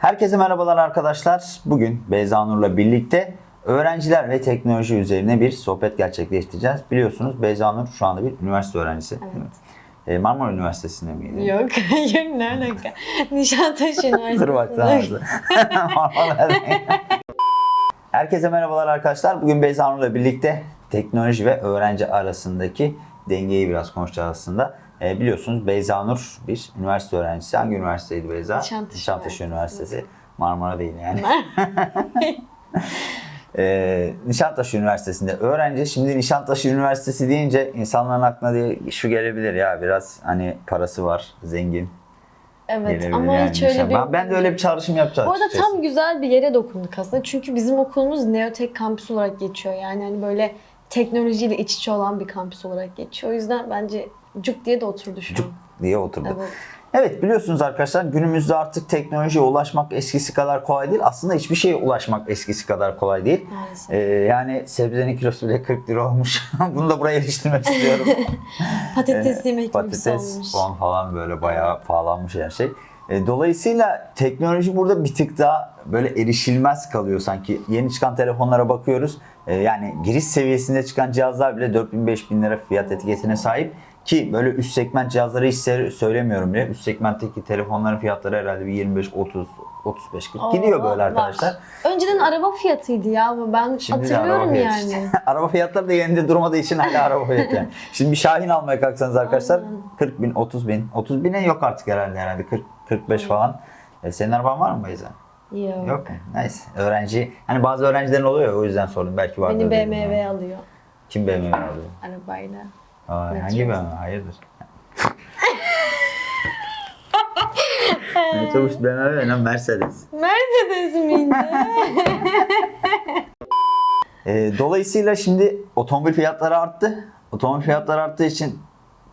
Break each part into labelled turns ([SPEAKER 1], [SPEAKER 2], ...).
[SPEAKER 1] Herkese merhabalar arkadaşlar. Bugün Beyza Nur'la birlikte öğrenciler ve teknoloji üzerine bir sohbet gerçekleştireceğiz. Biliyorsunuz Beyza Nur şu anda bir üniversite öğrencisi. mi? Ee, Marmara Üniversitesi'nde miydi?
[SPEAKER 2] Yok hayır ne alaka. Nişantaşı Üniversitesi.
[SPEAKER 1] Dur bak sana hızlı. Marmara. Herkese merhabalar arkadaşlar. Bugün Beyza Nur'la birlikte teknoloji ve öğrenci arasındaki dengeyi biraz konuşacağız aslında. Ee, biliyorsunuz Beyza Nur bir üniversite öğrencisi. Hangi üniversiteydi Beyza?
[SPEAKER 2] Nişantaşı
[SPEAKER 1] Nişantaşı
[SPEAKER 2] Üniversitesi.
[SPEAKER 1] Üniversitesi. Marmara değil yani. Ee, Nişantaşı Üniversitesi'nde öğrenci. Şimdi Nişantaşı Üniversitesi deyince insanların aklına diye şu gelebilir ya biraz hani parası var, zengin.
[SPEAKER 2] Evet
[SPEAKER 1] gelebilir
[SPEAKER 2] ama
[SPEAKER 1] yani
[SPEAKER 2] hiç öyle
[SPEAKER 1] insan.
[SPEAKER 2] bir...
[SPEAKER 1] Ben, ben de öyle bir çağrışım yapacağım.
[SPEAKER 2] Bu arada
[SPEAKER 1] açıkçası.
[SPEAKER 2] tam güzel bir yere dokunduk aslında. Çünkü bizim okulumuz Neotek kampüs olarak geçiyor. Yani hani böyle teknolojiyle iç içe olan bir kampüs olarak geçiyor. O yüzden bence cuk diye de oturdu şu
[SPEAKER 1] Cuk
[SPEAKER 2] an.
[SPEAKER 1] diye oturdu.
[SPEAKER 2] Evet.
[SPEAKER 1] Evet biliyorsunuz arkadaşlar günümüzde artık teknolojiye ulaşmak eskisi kadar kolay değil. Aslında hiçbir şeye ulaşmak eskisi kadar kolay değil.
[SPEAKER 2] Maalesef.
[SPEAKER 1] Ee, yani sebzenin kilosu bile 40 lira olmuş. Bunu da buraya iliştirmek istiyorum.
[SPEAKER 2] Patates
[SPEAKER 1] Ee,
[SPEAKER 2] yemek gibi
[SPEAKER 1] Patates,
[SPEAKER 2] olmuş.
[SPEAKER 1] falan böyle bayağı pahalanmış her şey. E, Dolayısıyla teknoloji burada bir tık daha böyle erişilmez kalıyor sanki. Yeni çıkan telefonlara bakıyoruz. E, Yani giriş seviyesinde çıkan cihazlar bile 4000-5000 lira fiyat etiketine sahip. Ki böyle üst segment cihazları hiç söylemiyorum bile. Üst segmentteki telefonların fiyatları herhalde bir 25, 30, 35, 40
[SPEAKER 2] Oo,
[SPEAKER 1] gidiyor böyle
[SPEAKER 2] var.
[SPEAKER 1] arkadaşlar.
[SPEAKER 2] Önceden araba fiyatıydı ya ama ben
[SPEAKER 1] Şimdi
[SPEAKER 2] hatırlıyorum
[SPEAKER 1] araba
[SPEAKER 2] yani.
[SPEAKER 1] işte. araba fiyatları da yerinde durmadığı için hala araba fiyatı yani. Şimdi bir Şahin almaya kalksanız arkadaşlar
[SPEAKER 2] Aynen.
[SPEAKER 1] 40 bin, 30 bin. 30 bine yok artık herhalde herhalde 40, 45 falan. E, senin araban var mı Beyza?
[SPEAKER 2] Yok.
[SPEAKER 1] Yok? Neyse. Öğrenci, hani bazı öğrencilerin oluyor ya, o yüzden sordum. Belki vardır.
[SPEAKER 2] Beni BMW
[SPEAKER 1] yani.
[SPEAKER 2] alıyor
[SPEAKER 1] Kim BMW alıyor?
[SPEAKER 2] arabayla.
[SPEAKER 1] Aa, hangi BMW? Hayırdır? Metrobüs BMW ne Mercedes.
[SPEAKER 2] Mercedes miydi?
[SPEAKER 1] E, dolayısıyla şimdi otomobil fiyatları arttı. Otomobil fiyatları arttığı için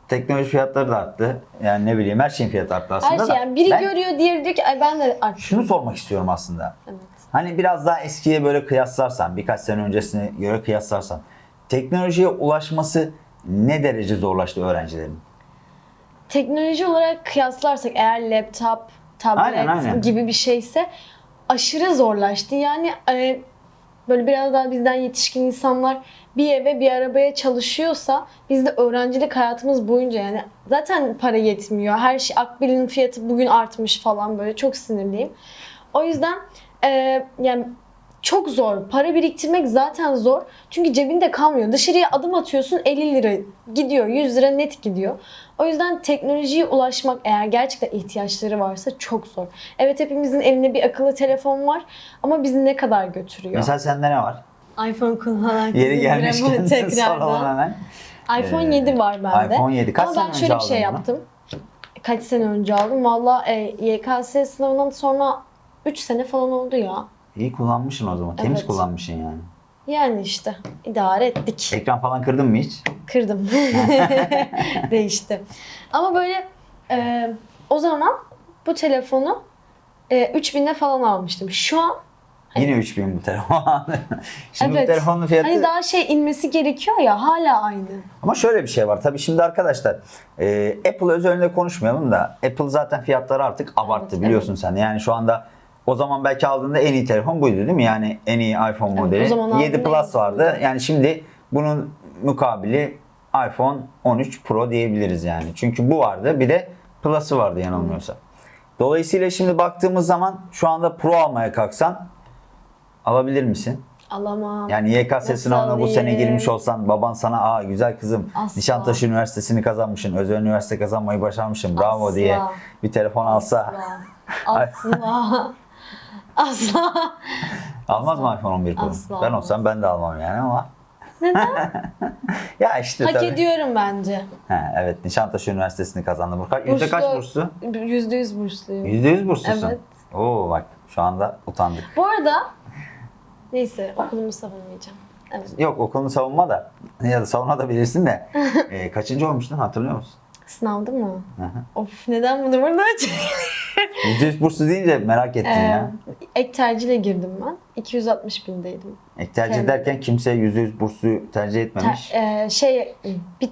[SPEAKER 1] teknoloji fiyatları da arttı. Yani ne bileyim her şeyin fiyatı arttı aslında
[SPEAKER 2] Her şey
[SPEAKER 1] da.
[SPEAKER 2] yani biri
[SPEAKER 1] Ben
[SPEAKER 2] görüyor diğeri diyor ki ay ben de artık.
[SPEAKER 1] şunu sormak istiyorum aslında.
[SPEAKER 2] Evet.
[SPEAKER 1] Hani biraz daha eskiye böyle kıyaslarsan, birkaç sene öncesine göre kıyaslarsan teknolojiye ulaşması ne derece zorlaştı öğrencilerin?
[SPEAKER 2] Teknoloji olarak kıyaslarsak eğer laptop, tablet
[SPEAKER 1] Aynen, aynen.
[SPEAKER 2] gibi bir şeyse aşırı zorlaştı. Yani e, böyle biraz daha bizden yetişkin insanlar bir eve bir arabaya çalışıyorsa biz de öğrencilik hayatımız boyunca yani zaten para yetmiyor. Her şey akbilin fiyatı bugün artmış falan böyle çok sinirliyim. O yüzden e, yani çok zor. Para biriktirmek zaten zor. Çünkü cebinde kalmıyor. Dışarıya adım atıyorsun 50 lira gidiyor. 100 lira net gidiyor. O yüzden teknolojiye ulaşmak eğer gerçekten ihtiyaçları varsa çok zor. Evet hepimizin elinde bir akıllı telefon var ama bizi ne kadar götürüyor?
[SPEAKER 1] Mesela sende ne var?
[SPEAKER 2] iPhone kullanan
[SPEAKER 1] Yeri gelmişken soralım
[SPEAKER 2] tekrardan.
[SPEAKER 1] hemen.
[SPEAKER 2] iPhone
[SPEAKER 1] Ee,
[SPEAKER 2] 7 var bende.
[SPEAKER 1] iPhone 7. Kaç
[SPEAKER 2] Ama
[SPEAKER 1] sene
[SPEAKER 2] ben
[SPEAKER 1] önce
[SPEAKER 2] şöyle bir şey
[SPEAKER 1] bunu?
[SPEAKER 2] yaptım. Kaç sene önce aldım. Valla e, YKS sınavından sonra 3 sene falan oldu ya.
[SPEAKER 1] İyi kullanmışsın o zaman. Temiz
[SPEAKER 2] Evet.
[SPEAKER 1] kullanmışsın yani.
[SPEAKER 2] Yani işte idare ettik.
[SPEAKER 1] Ekran falan kırdın mı hiç?
[SPEAKER 2] Kırdım. Değişti. Ama böyle e, o zaman bu telefonu e, 3000'e falan almıştım. Şu an
[SPEAKER 1] Yine 3000 bu telefon. şimdi
[SPEAKER 2] evet.
[SPEAKER 1] bu telefonun fiyatı...
[SPEAKER 2] Hani daha şey inmesi gerekiyor ya hala aynı.
[SPEAKER 1] Ama şöyle bir şey var. Tabii şimdi arkadaşlar e, Apple özelinde konuşmayalım da Apple zaten fiyatları artık abarttı biliyorsun sen. Yani şu anda o zaman belki aldığında en iyi telefon buydu değil mi? Yani en iyi iPhone
[SPEAKER 2] Evet, o
[SPEAKER 1] modeli.
[SPEAKER 2] zaman
[SPEAKER 1] 7
[SPEAKER 2] aldığında en
[SPEAKER 1] Plus vardı. Yani şimdi bunun mukabili iPhone 13 Pro diyebiliriz yani. Çünkü bu vardı bir de Plus'ı vardı yanılmıyorsam. Dolayısıyla şimdi baktığımız zaman şu anda Pro almaya kalksan alabilir misin?
[SPEAKER 2] Alamam.
[SPEAKER 1] Yani YKS sınavına bu sene girmiş olsan baban sana aa güzel kızım
[SPEAKER 2] Asla.
[SPEAKER 1] Nişantaşı Üniversitesi'ni kazanmışsın, özel üniversite kazanmayı başarmışsın bravo
[SPEAKER 2] Asla.
[SPEAKER 1] diye bir telefon alsa
[SPEAKER 2] Asla. Asla. Asla.
[SPEAKER 1] almaz mı iPhone 11 Pro?
[SPEAKER 2] Asla
[SPEAKER 1] Ben olsam ben de almam yani ama. ya işte
[SPEAKER 2] Hak
[SPEAKER 1] tabii.
[SPEAKER 2] ediyorum bence.
[SPEAKER 1] He, evet Nişantaşı Üniversitesi'ni kazandı. Bu kaç, yüzde kaç burslu?
[SPEAKER 2] Yüzde yüz bursluyum.
[SPEAKER 1] Yüzde yüz burslusun.
[SPEAKER 2] Evet.
[SPEAKER 1] Oo bak şu anda utandık.
[SPEAKER 2] Bu arada neyse okulumu savunmayacağım. Evet.
[SPEAKER 1] Yok okulunu savunma da ya da savunma da bilirsin de e, kaçıncı olmuştun hatırlıyor musun?
[SPEAKER 2] Sınavdı mı?
[SPEAKER 1] Hı.
[SPEAKER 2] Of neden bunu burada
[SPEAKER 1] Yüzde yüz burslu deyince merak ettim
[SPEAKER 2] Ee,
[SPEAKER 1] ya.
[SPEAKER 2] ek tercihle girdim ben. 260 bindeydim.
[SPEAKER 1] Ek tercih
[SPEAKER 2] Kendi-
[SPEAKER 1] ederken kimse %100 bursu tercih etmemiş.
[SPEAKER 2] Ter- e, şey bir...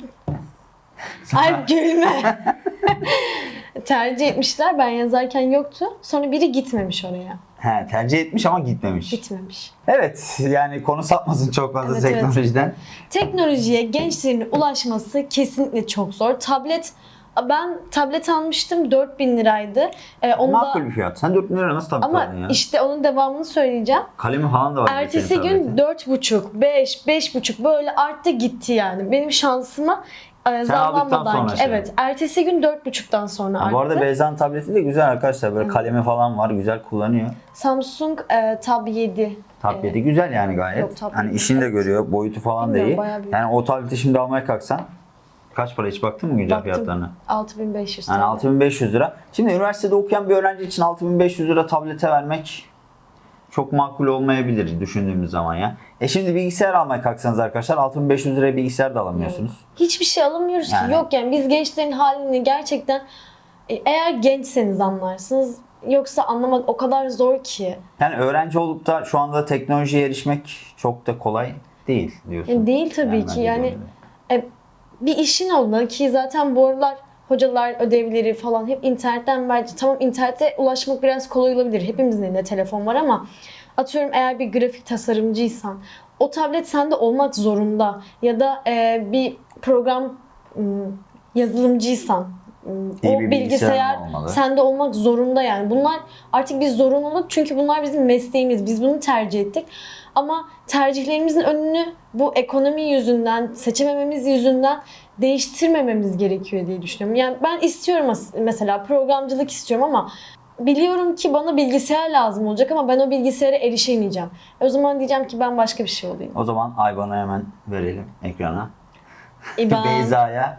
[SPEAKER 2] Ay gülme. tercih etmişler. Ben yazarken yoktu. Sonra biri gitmemiş oraya.
[SPEAKER 1] He, tercih etmiş ama gitmemiş.
[SPEAKER 2] Gitmemiş.
[SPEAKER 1] Evet yani konu sapmasın çok fazla
[SPEAKER 2] Evet, evet.
[SPEAKER 1] teknolojiden.
[SPEAKER 2] Teknolojiye gençlerin ulaşması kesinlikle çok zor. Tablet ben tablet almıştım 4000 liraydı. Ee, onu da-
[SPEAKER 1] Makul bir fiyat. Sen 4 bin lira nasıl tablet
[SPEAKER 2] ama
[SPEAKER 1] aldın ya?
[SPEAKER 2] işte onun devamını söyleyeceğim.
[SPEAKER 1] Kalemi falan da var.
[SPEAKER 2] Ertesi gün
[SPEAKER 1] tabletin.
[SPEAKER 2] 4,5, 5, 5,5 böyle arttı gitti yani. Benim şansıma e, zamlanmadan
[SPEAKER 1] sonra
[SPEAKER 2] ki.
[SPEAKER 1] şey.
[SPEAKER 2] Evet. Ertesi gün 4,5'tan sonra
[SPEAKER 1] Ha,
[SPEAKER 2] arttı.
[SPEAKER 1] bu arada Beyza'nın tableti de güzel arkadaşlar. Böyle kalemi falan var. Güzel kullanıyor.
[SPEAKER 2] Samsung e, Tab 7.
[SPEAKER 1] Tab
[SPEAKER 2] e,
[SPEAKER 1] 7 güzel yani gayet.
[SPEAKER 2] Yok, Tab
[SPEAKER 1] hani
[SPEAKER 2] 7
[SPEAKER 1] işini de
[SPEAKER 2] evet.
[SPEAKER 1] görüyor. Boyutu falan da iyi. Yani o tableti şimdi almaya kalksan kaç para hiç baktın mı güncel
[SPEAKER 2] Baktım.
[SPEAKER 1] fiyatlarına?
[SPEAKER 2] 6500
[SPEAKER 1] Yani
[SPEAKER 2] TL.
[SPEAKER 1] 6500 lira. Şimdi üniversitede okuyan bir öğrenci için 6500 lira tablete vermek çok makul olmayabilir düşündüğümüz zaman ya. E şimdi bilgisayar almaya kalksanız arkadaşlar 6500 liraya bilgisayar da alamıyorsunuz.
[SPEAKER 2] Hiçbir şey alamıyoruz
[SPEAKER 1] Yani.
[SPEAKER 2] ki. Yok yani biz gençlerin halini gerçekten e, eğer gençseniz anlarsınız. Yoksa anlamak o kadar zor ki.
[SPEAKER 1] Yani öğrenci olup da şu anda teknolojiye erişmek çok da kolay değil diyorsun.
[SPEAKER 2] Yani değil tabii
[SPEAKER 1] bence
[SPEAKER 2] ki. Yani e, bir işin olmalı ki zaten bu aralar hocalar ödevleri falan hep internetten bence tamam internete ulaşmak biraz kolay olabilir. Hepimizin elinde telefon var ama atıyorum eğer bir grafik tasarımcıysan o tablet sende olmak zorunda ya da e, bir program ım, yazılımcıysan ım,
[SPEAKER 1] İyi
[SPEAKER 2] o
[SPEAKER 1] bir
[SPEAKER 2] bilgisayar
[SPEAKER 1] olmalı.
[SPEAKER 2] sende olmak zorunda yani. Bunlar artık bir zorunluluk çünkü bunlar bizim mesleğimiz. Biz bunu tercih ettik. Ama tercihlerimizin önünü bu ekonomi yüzünden, seçemememiz yüzünden değiştirmememiz gerekiyor diye düşünüyorum. Yani ben istiyorum mesela programcılık istiyorum ama biliyorum ki bana bilgisayar lazım olacak ama ben o bilgisayara erişemeyeceğim. O zaman diyeceğim ki ben başka bir şey olayım.
[SPEAKER 1] O zaman Ayban'ı hemen verelim ekrana.
[SPEAKER 2] İban,
[SPEAKER 1] Beyza'ya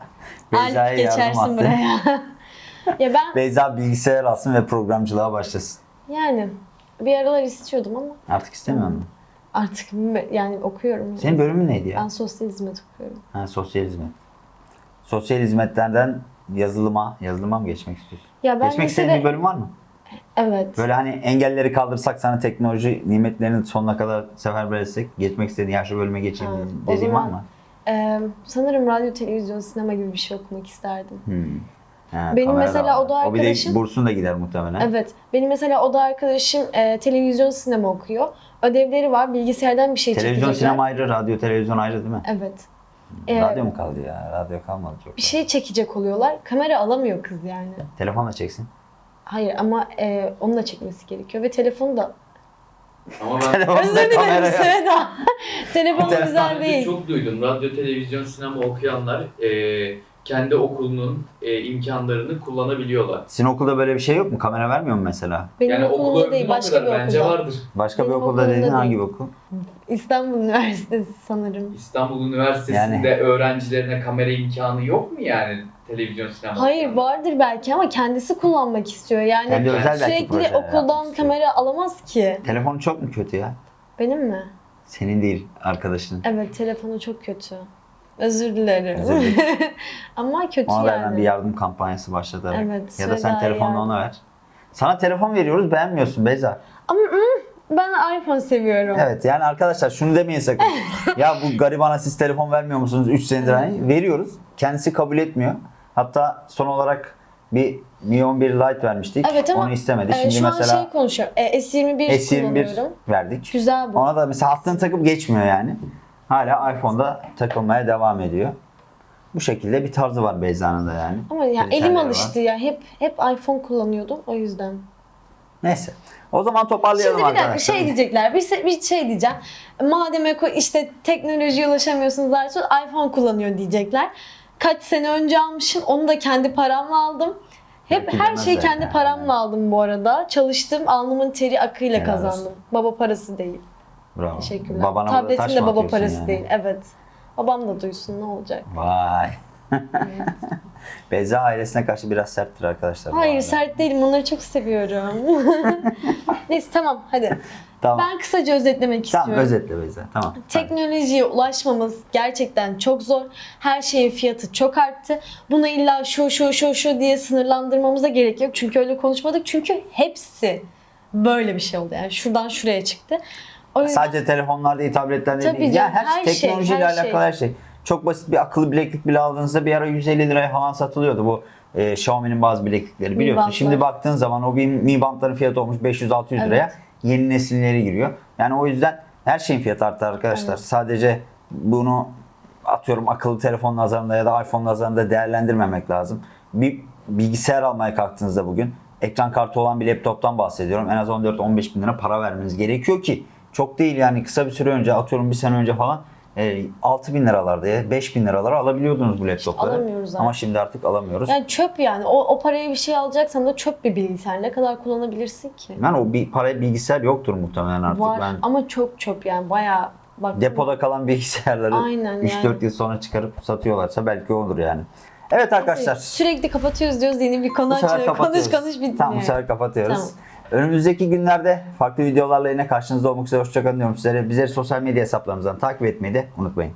[SPEAKER 1] Beyza'ya yardım
[SPEAKER 2] geçersin
[SPEAKER 1] attı.
[SPEAKER 2] buraya. ya ben
[SPEAKER 1] Beyza bilgisayar alsın ve programcılığa başlasın.
[SPEAKER 2] yani bir aralar istiyordum ama
[SPEAKER 1] Artık istemiyor musun?
[SPEAKER 2] artık yani okuyorum.
[SPEAKER 1] Senin bölümün neydi ya?
[SPEAKER 2] Ben sosyal hizmet okuyorum.
[SPEAKER 1] Ha, sosyal hizmet. Sosyal hizmetlerden yazılıma, yazılıma mı geçmek istiyorsun?
[SPEAKER 2] Ya ben
[SPEAKER 1] geçmek istediğin
[SPEAKER 2] lisede-
[SPEAKER 1] bir bölüm var mı?
[SPEAKER 2] Evet.
[SPEAKER 1] Böyle hani engelleri kaldırsak sana teknoloji nimetlerini sonuna kadar seferber etsek geçmek istediğin ya şu bölüme geçeyim dediğin var mı?
[SPEAKER 2] Ee, sanırım radyo, televizyon, sinema gibi bir şey okumak isterdim.
[SPEAKER 1] Hmm. Ha,
[SPEAKER 2] Benim mesela oda
[SPEAKER 1] O bir
[SPEAKER 2] arkadaşım-
[SPEAKER 1] de bursun da gider muhtemelen.
[SPEAKER 2] Evet. Benim mesela oda arkadaşım e, televizyon, sinema okuyor. Ödevleri var. Bilgisayardan bir şey
[SPEAKER 1] Televizyon,
[SPEAKER 2] çekecekler.
[SPEAKER 1] sinema ayrı, radyo, televizyon ayrı değil mi?
[SPEAKER 2] Evet. Ee,
[SPEAKER 1] radyo mu kaldı ya? Radyo kalmadı çok.
[SPEAKER 2] bir şey çekecek oluyorlar. Kamera alamıyor kız yani.
[SPEAKER 1] Telefonla çeksin.
[SPEAKER 2] Hayır ama e, onu da çekmesi gerekiyor ve telefonu da
[SPEAKER 3] Ama ben
[SPEAKER 1] Telefonla
[SPEAKER 2] Özür dilerim
[SPEAKER 1] kamera yok.
[SPEAKER 2] Seda. Telefon
[SPEAKER 1] Telefon-
[SPEAKER 2] güzel değil.
[SPEAKER 3] çok duydum. Radyo, televizyon, sinema okuyanlar e, kendi okulunun e, imkanlarını kullanabiliyorlar.
[SPEAKER 1] Sizin okulda böyle bir şey yok mu? Kamera vermiyor mu mesela?
[SPEAKER 2] Benim
[SPEAKER 3] yani övdüm
[SPEAKER 2] değil başka bir
[SPEAKER 3] kadar. Bence
[SPEAKER 2] okulda.
[SPEAKER 3] vardır.
[SPEAKER 1] Başka
[SPEAKER 2] Benim
[SPEAKER 1] bir okulda dediğin hangi okul?
[SPEAKER 2] İstanbul Üniversitesi sanırım.
[SPEAKER 3] İstanbul Üniversitesi'nde öğrencilerine kamera imkanı yok mu yani televizyon, sinema?
[SPEAKER 2] Hayır
[SPEAKER 3] okuyanlar?
[SPEAKER 2] vardır belki ama kendisi kullanmak istiyor. Yani
[SPEAKER 1] Kendi özel
[SPEAKER 2] sürekli okuldan kamera alamaz ki.
[SPEAKER 1] Telefon çok mu kötü ya?
[SPEAKER 2] Benim mi?
[SPEAKER 1] Senin değil, arkadaşının.
[SPEAKER 2] Evet telefonu çok kötü. Özür dilerim.
[SPEAKER 1] Özür dilerim.
[SPEAKER 2] ama kötü
[SPEAKER 1] Ona
[SPEAKER 2] yani.
[SPEAKER 1] bir yardım kampanyası başlatarak.
[SPEAKER 2] Evet,
[SPEAKER 1] ya da sen telefonla
[SPEAKER 2] yardım.
[SPEAKER 1] ona ver. Sana telefon veriyoruz, beğenmiyorsun Beyza.
[SPEAKER 2] Ama ben iPhone seviyorum.
[SPEAKER 1] Evet yani arkadaşlar şunu demeyin sakın. ya bu garibana siz telefon vermiyor musunuz 3 senedir? Hani veriyoruz. Kendisi kabul etmiyor. Hatta son olarak bir Mi 11 Lite vermiştik.
[SPEAKER 2] Evet ama
[SPEAKER 1] Onu istemedi.
[SPEAKER 2] e,
[SPEAKER 1] Şimdi
[SPEAKER 2] şu an
[SPEAKER 1] mesela
[SPEAKER 2] şey konuşuyorum. E, S21
[SPEAKER 1] S21
[SPEAKER 2] kullanıyorum.
[SPEAKER 1] verdik.
[SPEAKER 2] Güzel bu.
[SPEAKER 1] Ona da mesela hattını takıp geçmiyor yani. Hala iPhone'da takılmaya devam ediyor. Bu şekilde bir tarzı var Beyza'nın da yani.
[SPEAKER 2] Ama ya
[SPEAKER 1] Kriterleri
[SPEAKER 2] elim
[SPEAKER 1] var.
[SPEAKER 2] alıştı ya. Hep hep iPhone kullanıyordum o yüzden.
[SPEAKER 1] Neyse. O zaman toparlayalım
[SPEAKER 2] Şimdi bir dakika
[SPEAKER 1] arkadaşlar.
[SPEAKER 2] şey diyecekler. Bir, bir şey diyeceğim. Madem işte teknolojiye ulaşamıyorsunuz artık iPhone kullanıyor diyecekler. Kaç sene önce almışım. Onu da kendi paramla aldım. Hep
[SPEAKER 1] Belki
[SPEAKER 2] her şeyi kendi
[SPEAKER 1] yani.
[SPEAKER 2] paramla aldım bu arada. Çalıştım. Alnımın teri akıyla
[SPEAKER 1] Helal olsun.
[SPEAKER 2] kazandım. Baba parası değil.
[SPEAKER 1] Bravo.
[SPEAKER 2] Teşekkürler.
[SPEAKER 1] Babana taş
[SPEAKER 2] de baba parası
[SPEAKER 1] yani?
[SPEAKER 2] değil. Evet. Babam da duysun ne olacak.
[SPEAKER 1] Vay. Beyza ailesine karşı biraz serttir arkadaşlar.
[SPEAKER 2] Hayır sert değilim. Onları çok seviyorum. Neyse tamam hadi.
[SPEAKER 1] Tamam.
[SPEAKER 2] Ben kısaca özetlemek
[SPEAKER 1] Tamam
[SPEAKER 2] istiyorum.
[SPEAKER 1] özetle Beyza. Tamam.
[SPEAKER 2] Teknolojiye ulaşmamız gerçekten çok zor. Her şeyin fiyatı çok arttı. Bunu illa şu şu şu şu diye sınırlandırmamıza gerek yok. Çünkü öyle konuşmadık. Çünkü hepsi böyle bir şey oldu. Yani şuradan şuraya çıktı. Yüzden
[SPEAKER 1] Sadece telefonlar değil, tabletler değil.
[SPEAKER 2] Tabii
[SPEAKER 1] Ya
[SPEAKER 2] canım,
[SPEAKER 1] her,
[SPEAKER 2] her
[SPEAKER 1] şey,
[SPEAKER 2] şey,
[SPEAKER 1] teknolojiyle
[SPEAKER 2] her şey.
[SPEAKER 1] alakalı her şey. Çok basit bir akıllı bileklik bile aldığınızda bir ara 150 liraya falan satılıyordu bu e, Xiaomi'nin bazı bileklikleri biliyorsun. Şimdi baktığın zaman o bir Mi Band'ların fiyatı olmuş 500-600 liraya.
[SPEAKER 2] Evet.
[SPEAKER 1] Yeni nesilleri giriyor. Yani o yüzden her şeyin fiyatı arttı arkadaşlar.
[SPEAKER 2] Evet.
[SPEAKER 1] Sadece bunu atıyorum akıllı telefon nazarında ya da iPhone nazarında değerlendirmemek lazım. Bir bilgisayar almaya kalktığınızda bugün ekran kartı olan bir laptoptan bahsediyorum. En az 14-15 bin lira para vermeniz gerekiyor ki çok değil yani kısa bir süre önce atıyorum bir sene önce falan e, 6 bin liralarda ya 5 bin liralara alabiliyordunuz bu laptopları.
[SPEAKER 2] alamıyoruz artık.
[SPEAKER 1] Ama şimdi artık alamıyoruz.
[SPEAKER 2] Yani çöp yani. O, o paraya bir şey alacaksan da çöp bir bilgisayar. Ne kadar kullanabilirsin ki?
[SPEAKER 1] Yani o bir paraya bilgisayar yoktur muhtemelen artık.
[SPEAKER 2] Var
[SPEAKER 1] Ben
[SPEAKER 2] ama çok çöp yani bayağı bak
[SPEAKER 1] depoda kalan bilgisayarları
[SPEAKER 2] Aynen
[SPEAKER 1] 3-4
[SPEAKER 2] yani.
[SPEAKER 1] yıl sonra çıkarıp satıyorlarsa belki olur yani. Evet arkadaşlar.
[SPEAKER 2] Sürekli kapatıyoruz diyoruz yeni bir konu açılıyor. Konuş konuş bitmiyor.
[SPEAKER 1] Tamam bu sefer kapatıyoruz.
[SPEAKER 2] Tamam.
[SPEAKER 1] Önümüzdeki günlerde farklı videolarla yine karşınızda olmak üzere hoşçakalın diyorum sizlere. Bizleri sosyal medya hesaplarımızdan takip etmeyi de unutmayın.